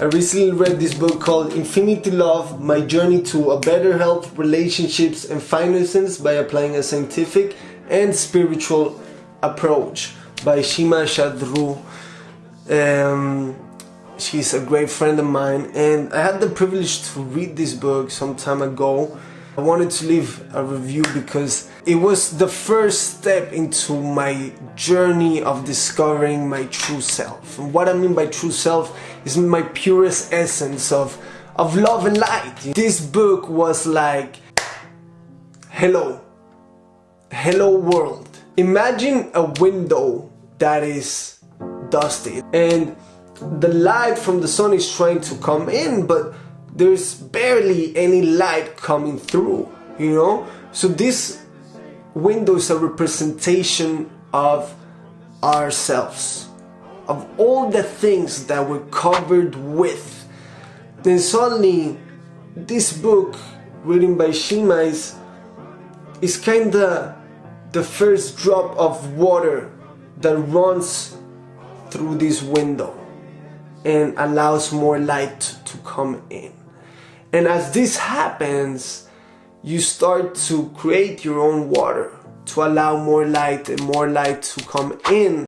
I recently read this book called Infinity Love My Journey to a Better Health, Relationships, and Finances by Applying a Scientific and Spiritual Approach by Shima Shadru. Um, she's a great friend of mine, and I had the privilege to read this book some time ago. I wanted to leave a review because it was the first step into my journey of discovering my true self. And what I mean by true self is my purest essence of, of love and light. This book was like, hello, hello world. Imagine a window that is dusty and the light from the sun is trying to come in, but there's barely any light coming through, you know? So this window is a representation of ourselves, of all the things that we're covered with. Then suddenly, this book written by Shima is, is kinda the first drop of water that runs through this window and allows more light to come in. And as this happens, you start to create your own water to allow more light and more light to come in.